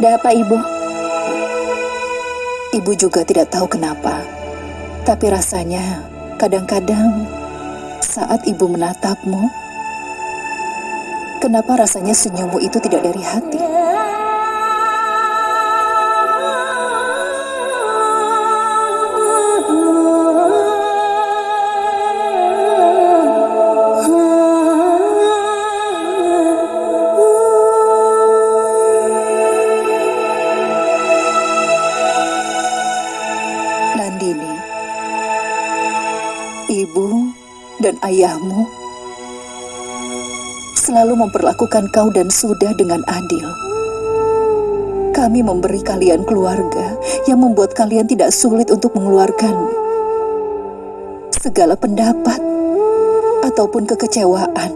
Ada apa, Ibu? Ibu juga tidak tahu kenapa. Tapi rasanya kadang-kadang saat ibu menatapmu, kenapa rasanya senyummu itu tidak dari hati? Ayahmu selalu memperlakukan kau dan Suda dengan adil. Kami memberi kalian keluarga yang membuat kalian tidak sulit untuk mengeluarkan segala pendapat ataupun kekecewaan.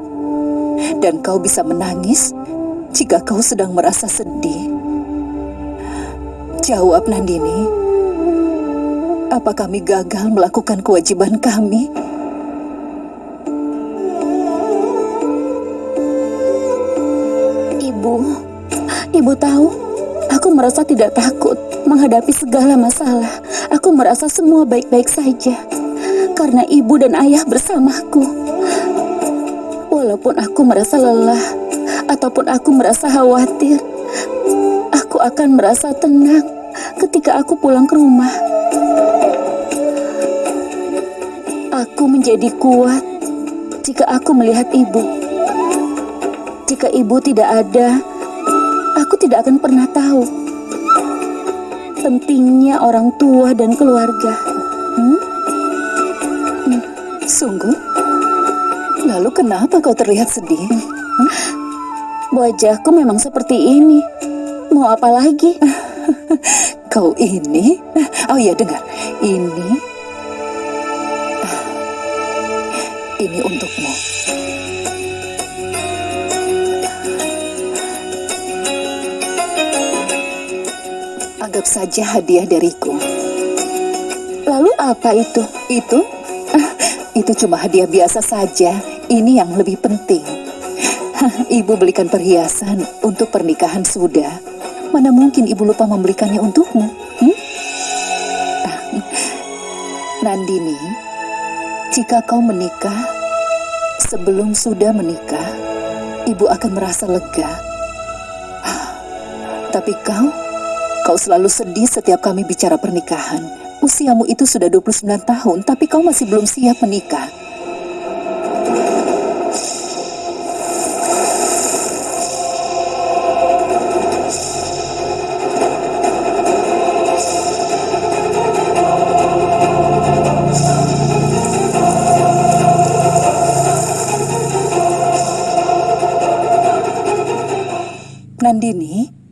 Dan kau bisa menangis jika kau sedang merasa sedih. Jawab Nandini, apa kami gagal melakukan kewajiban kami? Ibu, Ibu tahu, aku merasa tidak takut menghadapi segala masalah. Aku merasa semua baik-baik saja karena ibu dan ayah bersamaku. Walaupun aku merasa lelah ataupun aku merasa khawatir, aku akan merasa tenang ketika aku pulang ke rumah. Aku menjadi kuat jika aku melihat ibu. Jika ibu tidak ada, aku tidak akan pernah tahu pentingnya orang tua dan keluarga. Hmm? Sungguh? Lalu kenapa kau terlihat sedih? Wajahku memang seperti ini. Mau apa lagi? Kau ini? Oh iya, dengar. Ini... Ini untukmu. Anggap saja hadiah dariku. Lalu apa itu? Itu? Itu cuma hadiah biasa saja. Ini yang lebih penting. Ibu belikan perhiasan untuk pernikahan sudah. Mana mungkin ibu lupa membelikannya untukmu? Hmm? Nandini, jika kau menikah, sebelum sudah menikah, ibu akan merasa lega. Tapi kau, kau selalu sedih setiap kami bicara pernikahan. Usiamu itu sudah 29 tahun, tapi kau masih belum siap menikah. Nandini,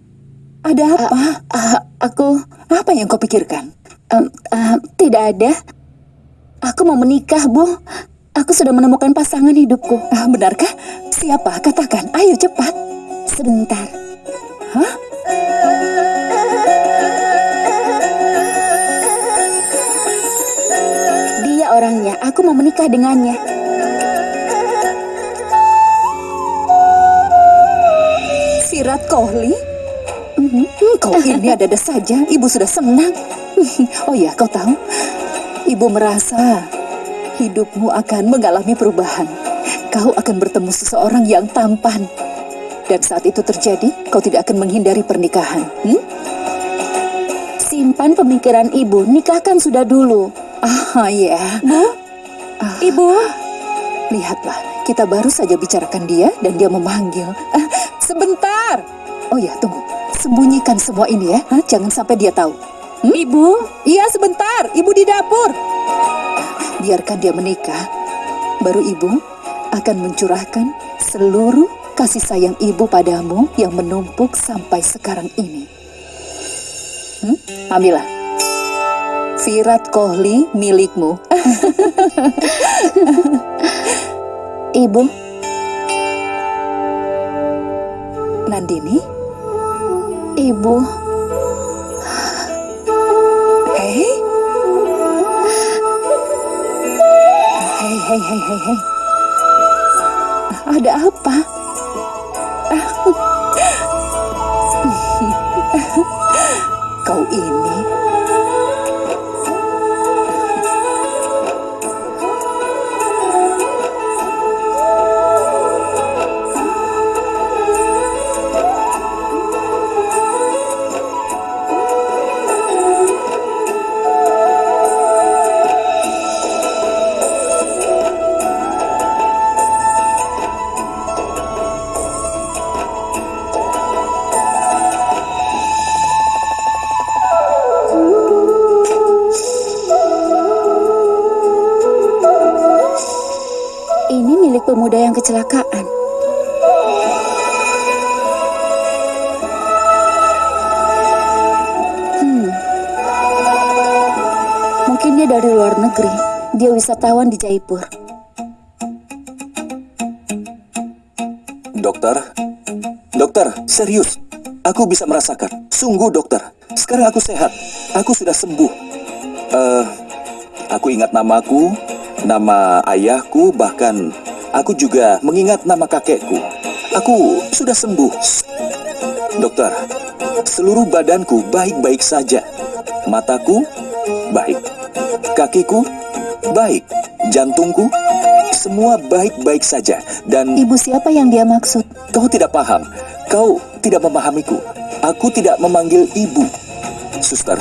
ada apa? Ah, aku Apa yang kau pikirkan? em, ah, tidak ada. Aku mau menikah, Bu. Aku sudah menemukan pasangan hidupku. Ah, benarkah? Siapa? Katakan. Ayo cepat. Sebentar. Hah? Dia orangnya. Aku mau menikah dengannya. Sirat Kohli? Mhm, Kau ini ada-ada saja. Ibu sudah senang. Oh ya, kau tahu? Ibu merasa hidupmu akan mengalami perubahan. Kau akan bertemu seseorang yang tampan. Dan saat itu terjadi, kau tidak akan menghindari pernikahan. Hmm? Simpan pemikiran ibu. Nikahkan sudah dulu. Ah, ya. Bu, ibu. Lihatlah, kita baru saja bicarakan dia dan dia memanggil. Ah, sebentar. Oh ya, tunggu. Sembunyikan semua ini ya. Hah? Jangan sampai dia tahu. Hmm? Ibu, Iya, sebentar. Ibu di dapur. Biarkan dia menikah. Baru ibu akan mencurahkan seluruh kasih sayang ibu padamu yang menumpuk sampai sekarang ini. Hmm? Ambillah. Virat Kohli milikmu. ibu. Nandini, Ibu, hei. Hei, hei, hei, hei, hei. Ada apa? Kau ini pemuda yang kecelakaan. Hmm. Mungkin dia dari luar negeri. Dia wisatawan di Jaipur. Dokter, dokter, serius. Aku bisa merasakan. Sungguh dokter. Sekarang aku sehat. Aku sudah sembuh. Eh, aku ingat namaku, nama ayahku, bahkan aku juga mengingat nama kakekku. Aku sudah sembuh. Dokter, seluruh badanku baik-baik saja. Mataku baik. Kakiku baik. Jantungku semua baik-baik saja. Dan Ibu siapa yang dia maksud? Kau tidak paham. Kau tidak memahamiku. Aku tidak memanggil ibu. Suster,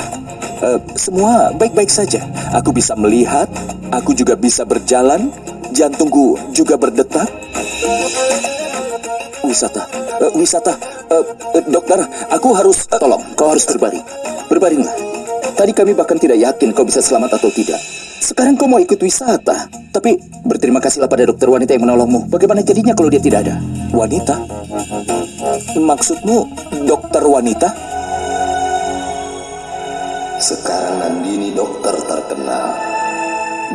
eh, semua baik-baik saja. Aku bisa melihat, aku juga bisa berjalan, jantungku juga berdetak. Wisata, eh, wisata, Eh, eh, dokter, aku harus... eh, Tolong, kau harus berbaring. Berbaringlah. Tadi kami bahkan tidak yakin kau bisa selamat atau tidak. Sekarang kau mau ikut wisata. Tapi berterima kasihlah pada dokter wanita yang menolongmu. Bagaimana jadinya kalau dia tidak ada? wanita? Maksudmu dokter wanita? Sekarang Nandini dokter terkenal.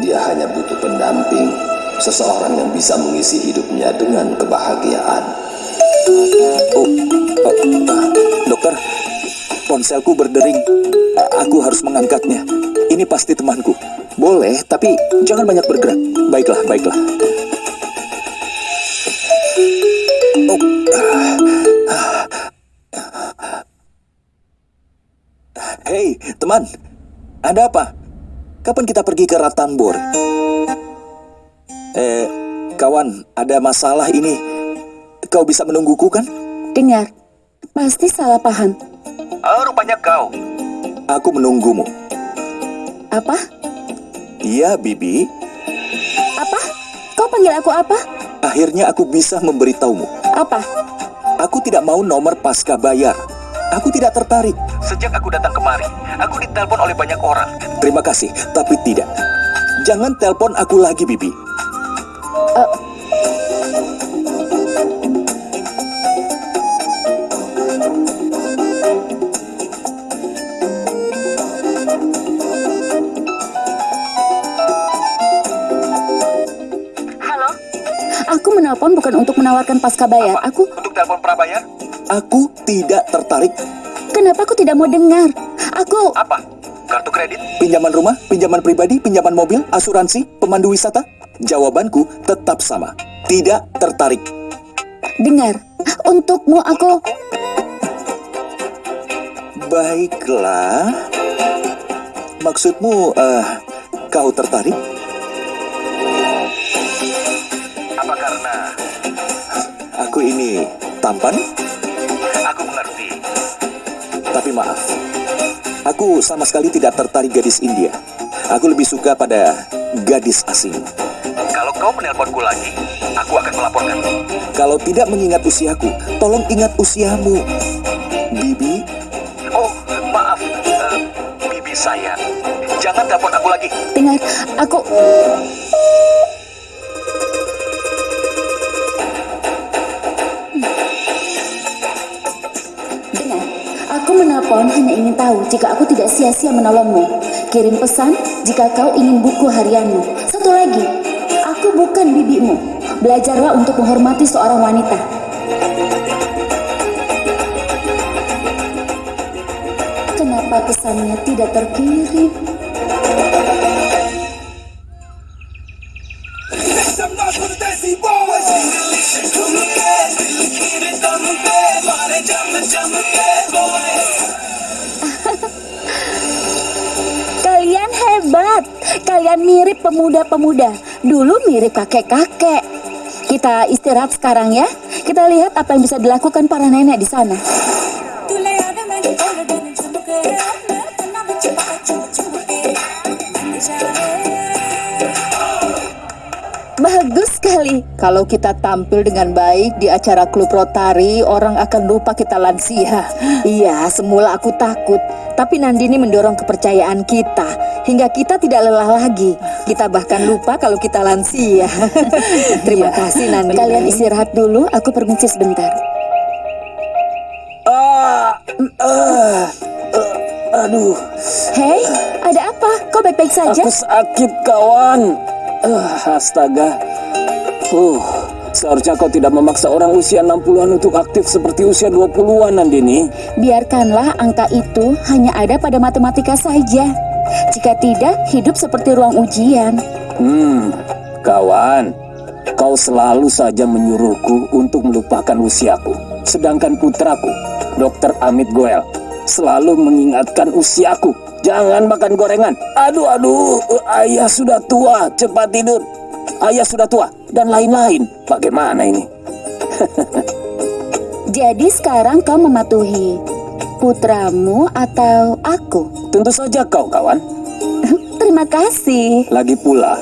Dia hanya butuh pendamping, seseorang yang bisa mengisi hidupnya dengan kebahagiaan. Oh, oh, ah, dokter, ponselku berdering. Aku harus mengangkatnya. Ini pasti temanku. Boleh, tapi jangan banyak bergerak. Baiklah, baiklah. Oh, ah. Hei, teman. Ada apa? Kapan kita pergi ke Ratambor? Eh, kawan, ada masalah ini. Kau bisa menungguku kan? Dengar, pasti salah paham. Oh, rupanya kau. Aku menunggumu. Apa? Iya, Bibi. Apa? Kau panggil aku apa? Akhirnya aku bisa memberitahumu. Apa? Aku tidak mau nomor pasca bayar. Aku tidak tertarik. Sejak aku datang kemari, aku ditelepon oleh banyak orang. Terima kasih, tapi tidak. Jangan telepon aku lagi, Bibi. Halo? Aku menelpon bukan untuk menawarkan pasca bayar. Aku, Untuk telepon prabayar? Aku tidak tertarik. kenapa aku tidak mau dengar? Aku, Apa? Kartu kredit? Pinjaman rumah? Pinjaman pribadi? Pinjaman mobil? Asuransi? Pemandu wisata? Jawabanku tetap sama. Tidak tertarik. dengar. Untukmu aku, Baiklah. Maksudmu, eh, kau tertarik? Apa karena aku ini tampan? Aku mengerti. Tapi maaf, aku sama sekali tidak tertarik gadis India. Aku lebih suka pada gadis asing. Kalau kau menelponku lagi, aku akan melaporkan. Kalau tidak mengingat usiaku, tolong ingat usiamu. Bibi? Oh, maaf. Eh, bibi saya. Jangan telepon aku lagi. dengar. Aku, dengar. Aku menelpon hanya ingin tahu jika aku tidak sia-sia menolongmu. Kirim pesan jika kau ingin buku harianmu bukan bibimu. Belajarlah untuk menghormati seorang wanita. Kenapa pesannya tidak terkirim? Kalian hebat, kalian mirip pemuda-pemuda Dulu mirip kakek-kakek. Kita istirahat sekarang ya. Kita lihat apa yang bisa dilakukan para nenek di sana. Sekali. Kalau kita tampil dengan baik di acara klub Rotari, orang akan lupa kita lansia. Iya, semula aku takut. Tapi Nandini mendorong kepercayaan kita. Hingga kita tidak lelah lagi. Kita bahkan lupa kalau kita lansia. Terima Iya, kasih Nandini. Kalian istirahat dulu, aku permisi sebentar. Ah, ah, ah, aduh, Hei, ada apa? Kau baik-baik saja? Aku sakit kawan. Ah, astaga. Uh, seharusnya kau tidak memaksa orang usia 60-an untuk aktif seperti usia 20-an Nandini. Biarkanlah angka itu hanya ada pada matematika saja. Jika tidak, hidup seperti ruang ujian. Hmm, kawan. Kau selalu saja menyuruhku untuk melupakan usiaku. Sedangkan putraku, Dr. Amit Goel, selalu mengingatkan usiaku. Jangan makan gorengan. Aduh, aduh, ayah sudah tua, cepat tidur. Ayah sudah tua, dan lain-lain. Bagaimana ini? Jadi sekarang kau mematuhi putramu atau aku? Tentu saja kau, kawan. Terima kasih. Lagi pula,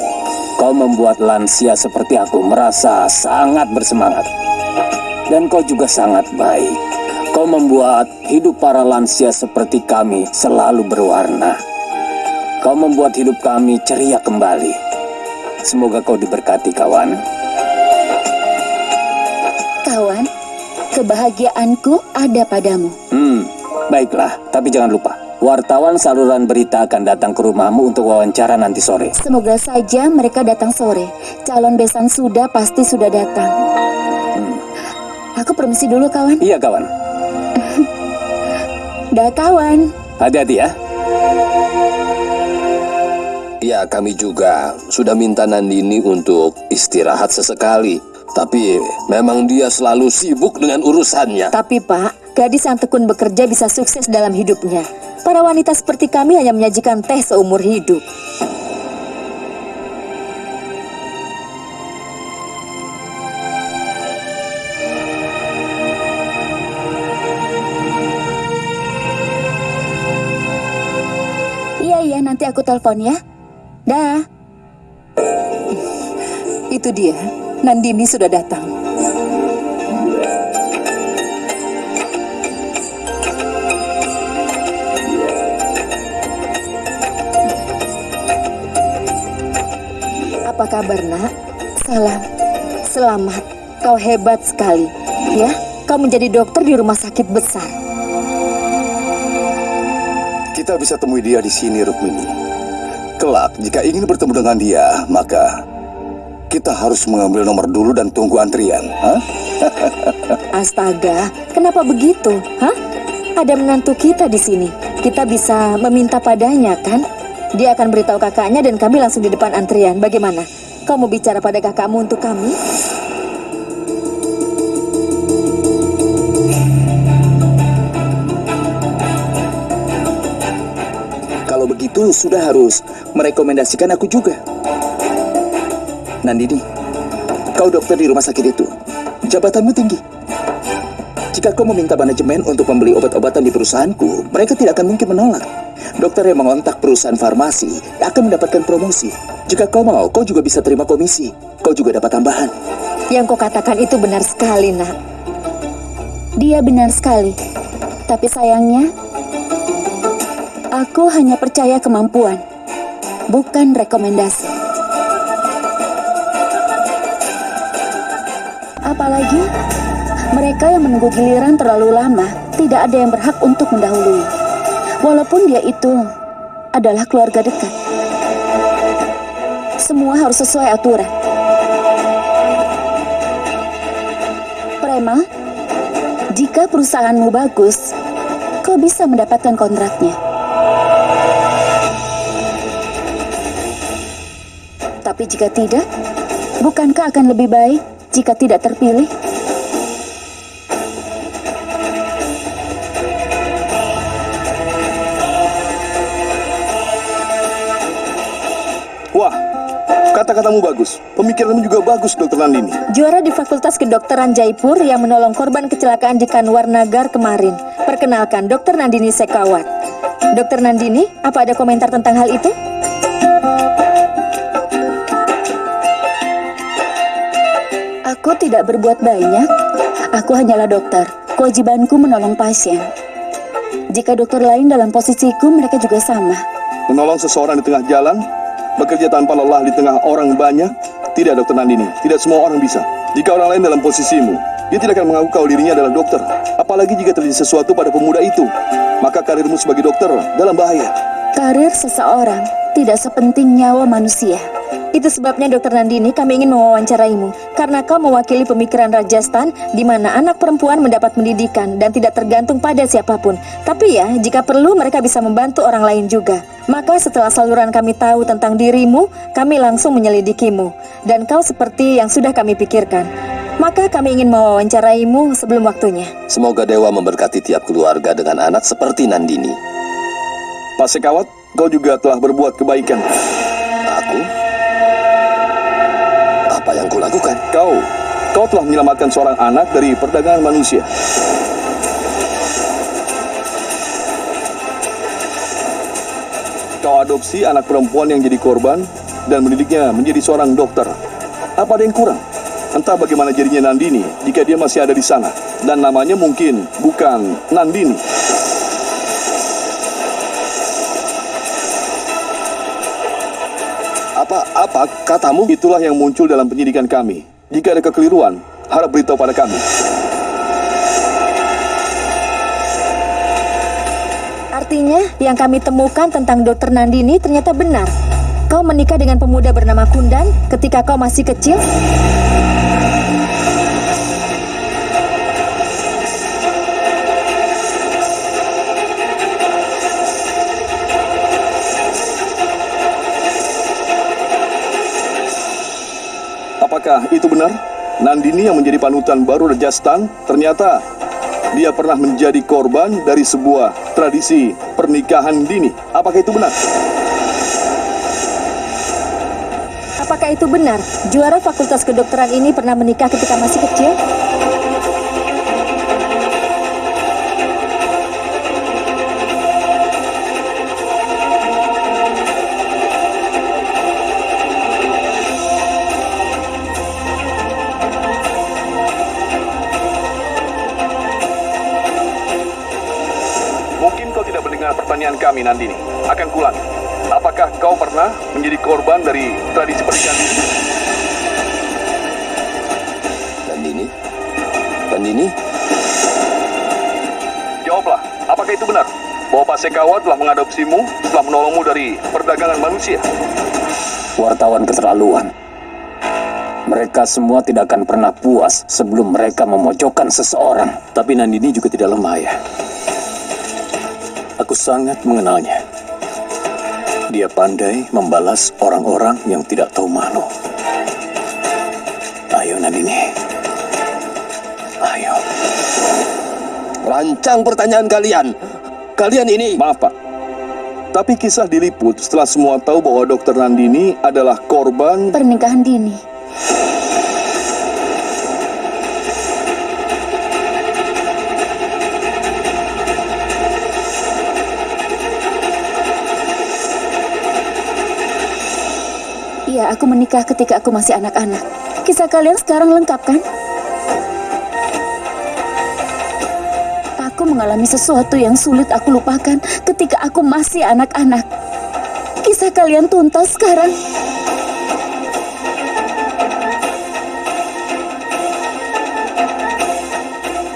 kau membuat lansia seperti aku merasa sangat bersemangat. Dan kau juga sangat baik. Kau membuat hidup para lansia seperti kami selalu berwarna. Kau membuat hidup kami ceria kembali. Semoga kau diberkati, kawan. Kawan, kebahagiaanku ada padamu. Hmm, baiklah. Tapi jangan lupa, wartawan saluran berita akan datang ke rumahmu untuk wawancara nanti sore. Semoga saja mereka datang sore. Calon besan sudah pasti sudah datang. Aku permisi dulu kawan. Iya, kawan. Dah kawan. Hati-hati ya. Ya, kami juga sudah minta Nandini untuk istirahat sesekali. Tapi memang dia selalu sibuk dengan urusannya. Tapi pak, gadis yang tekun bekerja bisa sukses dalam hidupnya. Para wanita seperti kami hanya menyajikan teh seumur hidup. Iya, iya, nanti aku telepon ya. Dah. Itu dia, Nandini sudah datang. Apa kabar nak? Salam. Selamat. Kau hebat sekali. Ya, kau menjadi dokter di rumah sakit besar. Kita bisa temui dia di sini, Rukmini. Kelak, jika ingin bertemu dengan dia, maka kita harus mengambil nomor dulu dan tunggu antrian. Hah? Astaga, kenapa begitu? Hah? Ada menantu kita di sini. Kita bisa meminta padanya, kan? Dia akan beritahu kakaknya dan kami langsung di depan antrian. Bagaimana? Kau mau bicara pada kakakmu untuk kami? Kalau begitu sudah harus merekomendasikan aku juga. Nandini, kau dokter di rumah sakit itu. Jabatanmu tinggi. Jika kau meminta manajemen untuk membeli obat-obatan di perusahaanku, mereka tidak akan mungkin menolak. Dokter yang mengontak perusahaan farmasi akan mendapatkan promosi. Jika kau mau, kau juga bisa terima komisi. Kau juga dapat tambahan. Yang kau katakan itu benar sekali, nak. Dia benar sekali. Tapi sayangnya, aku hanya percaya kemampuan, bukan rekomendasi. Apalagi, mereka yang menunggu giliran terlalu lama, tidak ada yang berhak untuk mendahului. Walaupun dia itu adalah keluarga dekat. Semua harus sesuai aturan. Prema, jika perusahaanmu bagus, kau bisa mendapatkan kontraknya. Tapi jika tidak, bukankah akan lebih baik jika tidak terpilih? Kata-katamu bagus. Pemikiranmu juga bagus, Dokter Nandini. Juara di Fakultas Kedokteran Jaipur yang menolong korban kecelakaan di Kanwar Nagar kemarin. Perkenalkan, Dr. Nandini Sekawat. Dr. Nandini, apa ada komentar tentang hal itu? Aku tidak berbuat banyak. Aku hanyalah dokter. Kewajibanku menolong pasien. Jika dokter lain dalam posisiku, mereka juga sama. Menolong seseorang di tengah jalan, bekerja tanpa lelah di tengah orang banyak, tidak Dokter Nandini, tidak semua orang bisa. Jika orang lain dalam posisimu, dia tidak akan mengaku kalau dirinya adalah dokter. Apalagi jika terjadi sesuatu pada pemuda itu, maka karirmu sebagai dokter dalam bahaya. Karir seseorang tidak sepenting nyawa manusia. Itu sebabnya Dr. Nandini kami ingin mewawancaraimu karena kau mewakili pemikiran Rajasthan di mana anak perempuan mendapat pendidikan dan tidak tergantung pada siapa pun. Tapi ya, jika perlu mereka bisa membantu orang lain juga. Maka setelah saluran kami tahu tentang dirimu, kami langsung menyelidikimu dan kau seperti yang sudah kami pikirkan. Maka kami ingin mewawancaraimu sebelum waktunya. Semoga Dewa memberkati tiap keluarga dengan anak seperti Nandini. Pak Sekawat, kau juga telah berbuat kebaikan. Aku? Yang kulakukan? Kau, kau telah menyelamatkan seorang anak dari perdagangan manusia. Kau adopsi anak perempuan yang jadi korban dan mendidiknya menjadi seorang dokter. Apa ada yang kurang? Entah bagaimana jadinya Nandini jika dia masih ada di sana. Dan namanya mungkin bukan Nandini. Katamu? Itulah yang muncul dalam penyidikan kami. Jika ada kekeliruan, harap beritahu pada kami. Artinya, yang kami temukan tentang Dr. Nandini ternyata benar. Kau menikah dengan pemuda bernama Kundan ketika kau masih kecil? Apakah itu benar? Nandini yang menjadi panutan baru Rajasthan ternyata dia pernah menjadi korban dari sebuah tradisi pernikahan dini. Apakah itu benar? Apakah itu benar? Juara Fakultas Kedokteran ini pernah menikah ketika masih kecil? Mendengar pertanyaan kami Nandini. Akan kulang. Apakah kau pernah menjadi korban dari tradisi pernikahan dini? Nandini? Nandini? Jawablah, apakah itu benar? Bahwa Pak Sekawa telah mengadopsimu setelah menolongmu dari perdagangan manusia? Wartawan keterlaluan. Mereka semua tidak akan pernah puas sebelum mereka memojokkan seseorang. Tapi Nandini juga tidak lemah ya. Aku sangat mengenalnya. Dia pandai membalas orang-orang yang tidak tahu malu. Ayo Nandini. Ayo. Rancang pertanyaan kalian. Kalian ini Maaf Pak, tapi kisah diliput setelah semua tahu bahwa Dokter Nandini adalah korban Pernikahan dini. Iya, aku menikah ketika aku masih anak-anak. Kisah kalian sekarang lengkap kan? Aku mengalami sesuatu yang sulit aku lupakan ketika aku masih anak-anak. Kisah kalian tuntas sekarang.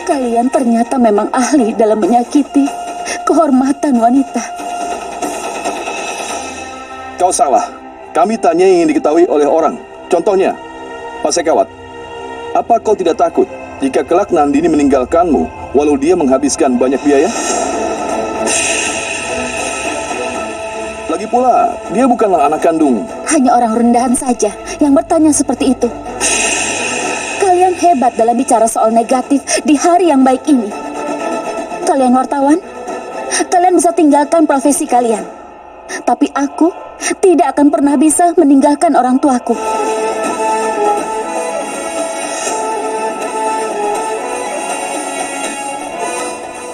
Kalian ternyata memang ahli dalam menyakiti kehormatan wanita. Kau salah. Kami tanya yang ingin diketahui oleh orang. Contohnya, Pak Sekawat, apa kau tidak takut jika kelak Nandini meninggalkanmu walau dia menghabiskan banyak biaya? Lagi pula, dia bukanlah anak kandung. Hanya orang rendahan saja yang bertanya seperti itu. Kalian hebat dalam bicara soal negatif di hari yang baik ini. Kalian wartawan, kalian bisa tinggalkan profesi kalian. Tapi aku tidak akan pernah bisa meninggalkan orang tuaku.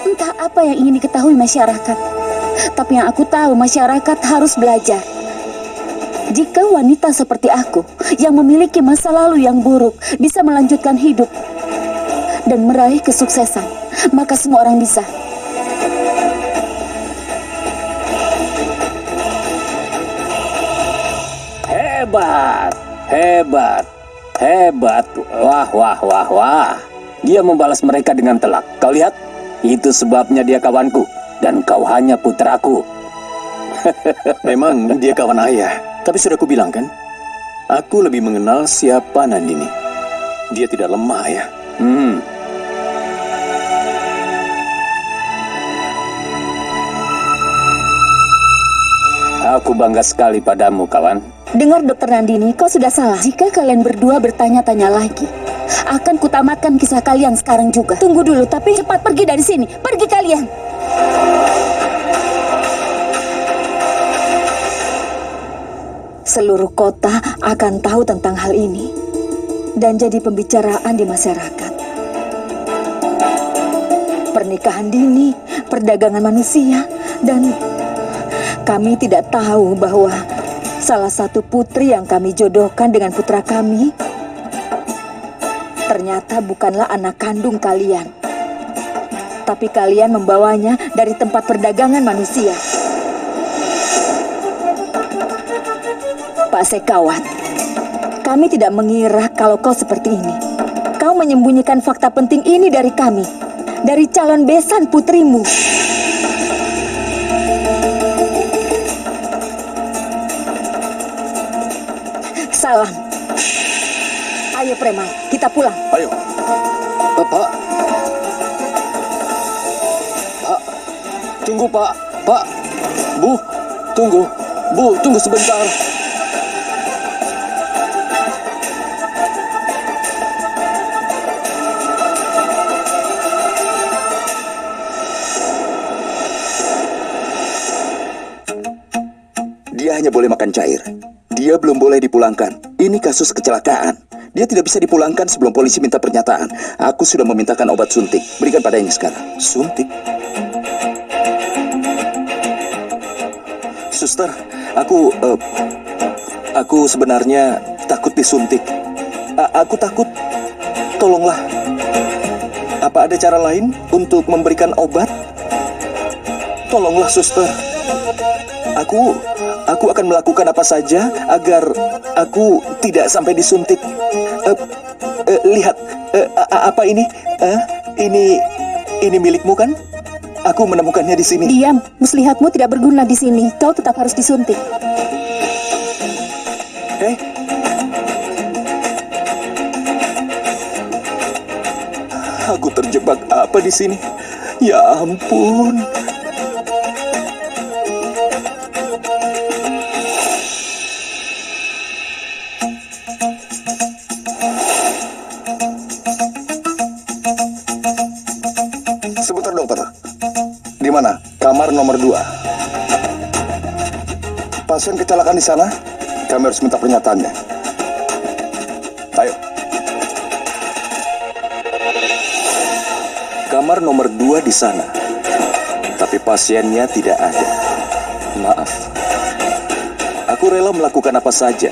Entah apa yang ingin diketahui masyarakat, tapi yang aku tahu masyarakat harus belajar. Jika wanita seperti aku yang memiliki masa lalu yang buruk bisa melanjutkan hidup dan meraih kesuksesan, maka semua orang bisa. Hebat, hebat, hebat. Wah, wah, wah, wah. Dia membalas mereka dengan telak. Kau lihat? Itu sebabnya dia kawanku. Dan kau hanya putraku. Memang dia kawan ayah, tapi sudah aku bilang kan, aku lebih mengenal siapa Nandini. Dia tidak lemah ya. Hmm, Aku bangga sekali padamu, kawan. Dengar dokter Nandini, kau sudah salah. Jika kalian berdua bertanya-tanya lagi, akan kutamatkan kisah kalian sekarang juga. Tunggu dulu, tapi cepat pergi dari sini. Pergi kalian. Seluruh kota akan tahu tentang hal ini dan jadi pembicaraan di masyarakat. Pernikahan dini, perdagangan manusia, dan kami tidak tahu bahwa salah satu putri yang kami jodohkan dengan putra kami ternyata bukanlah anak kandung kalian. Tapi kalian membawanya dari tempat perdagangan manusia. Pak Sekawat, kami tidak mengira kalau kau seperti ini. Kau menyembunyikan fakta penting ini dari kami, dari calon besan putrimu. Salam. Ayo preman, kita pulang. Ayo. Pak, Pak. Tunggu, Pak. Pak. Bu, tunggu. Bu, tunggu sebentar. Dia hanya boleh makan cair. Dia belum boleh dipulangkan. Ini kasus kecelakaan. Dia tidak bisa dipulangkan sebelum polisi minta pernyataan. Aku sudah memintakan obat suntik. Berikan padanya sekarang. Suntik? Suster, aku eh, aku sebenarnya takut disuntik. A- aku takut. Tolonglah. Apa ada cara lain untuk memberikan obat? Tolonglah, suster. Aku aku akan melakukan apa saja agar aku tidak sampai disuntik. Eh, eh, lihat a- apa ini? Eh, ini ini milikmu kan? Aku menemukannya di sini. Diam, muslihatmu tidak berguna di sini. Kau tetap harus disuntik. Eh? Aku terjebak apa di sini? Ya ampun. Sebentar dokter. Di mana? Kamar nomor dua. Pasien kecelakaan di sana. Kami harus minta pernyataannya. Ayo. Kamar nomor dua di sana. Tapi pasiennya tidak ada. Maaf. Aku rela melakukan apa saja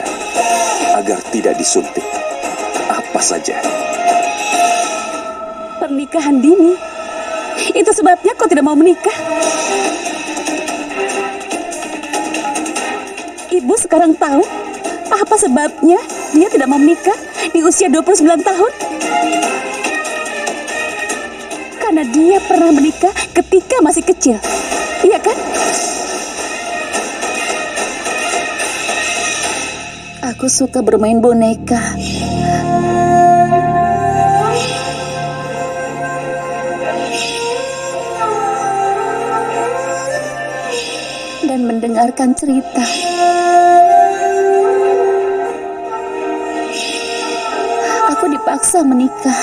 agar tidak disuntik. Apa saja. Pernikahan dini. Itu sebabnya kau tidak mau menikah. Ibu sekarang tahu apa sebabnya dia tidak mau menikah di usia 29 tahun. Karena dia pernah menikah ketika masih kecil. Iya kan? Aku suka bermain boneka. Mendengarkan cerita. Aku dipaksa menikah.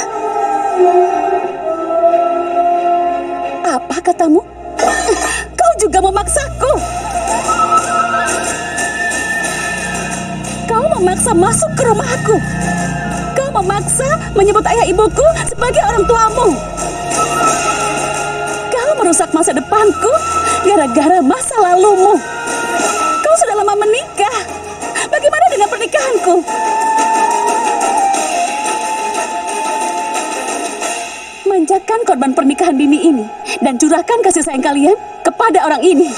Apa katamu? Kau juga memaksaku. memaksa masuk ke rumahku. Kau memaksa menyebut ayah ibuku sebagai orang tuamu. Kau merusak masa depanku gara-gara masa lalumu. Pernikahanku? Manjakan korban pernikahan dini ini dan curahkan kasih sayang kalian kepada orang ini.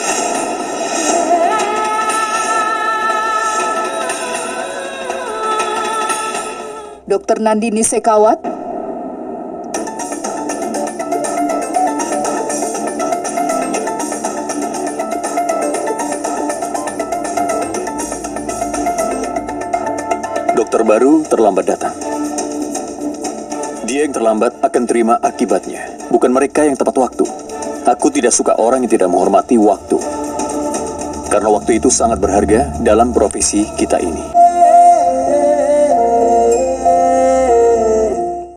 Dokter Nandini Sekawat, terlambat datang. Dia yang terlambat akan terima akibatnya, bukan mereka yang tepat waktu. Aku tidak suka orang yang tidak menghormati waktu. Karena waktu itu sangat berharga dalam profesi kita ini.